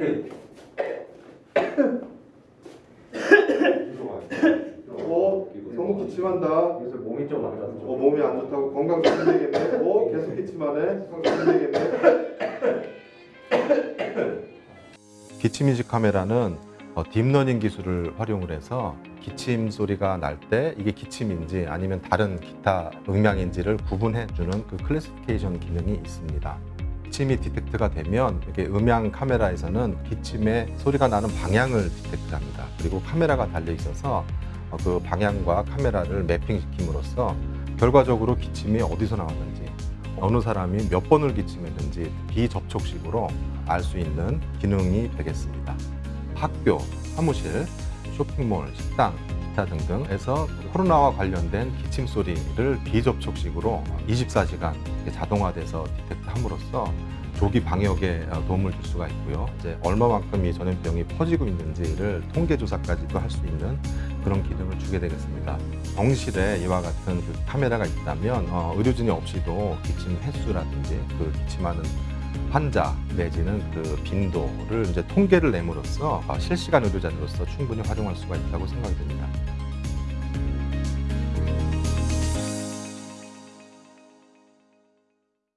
그 어, 너무 기침한다. 그래서 몸이 좀 안 좋아. 어, 몸이 안 좋다고 건강 문제겠네. 어, 계속 기침하네. 건강 문제겠네. 기침 인식 카메라는 어, 딥러닝 기술을 활용을 해서 기침 소리가 날 때 이게 기침인지 아니면 다른 기타 음향인지를 구분해주는 그 classification 기능이 있습니다. 기침이 디텍트가 되면 이게 음향 카메라에서는 기침의 소리가 나는 방향을 디텍트합니다. 그리고 카메라가 달려 있어서 어, 그 방향과 카메라를 매핑시킴으로써 결과적으로 기침이 어디서 나왔는지 어느 사람이 몇 번을 기침했는지 비접촉식으로 알 수 있는 기능이 되겠습니다. 학교, 사무실, 쇼핑몰, 식당, 기타 등등에서 코로나와 관련된 기침 소리를 비접촉식으로 24시간 자동화돼서 디텍트함으로써 조기 방역에 도움을 줄 수가 있고요. 이제 얼마만큼 이 전염병이 퍼지고 있는지를 통계 조사까지도 할 수 있는 그런 기능을 주게 되겠습니다. 병실에 이와 같은 그 카메라가 있다면 어, 의료진이 없이도 기침 횟수라든지 그 기침하는 환자 내지는 그 빈도를 이제 통계를 내므로써 어, 실시간 의료자로서 충분히 활용할 수가 있다고 생각이 됩니다.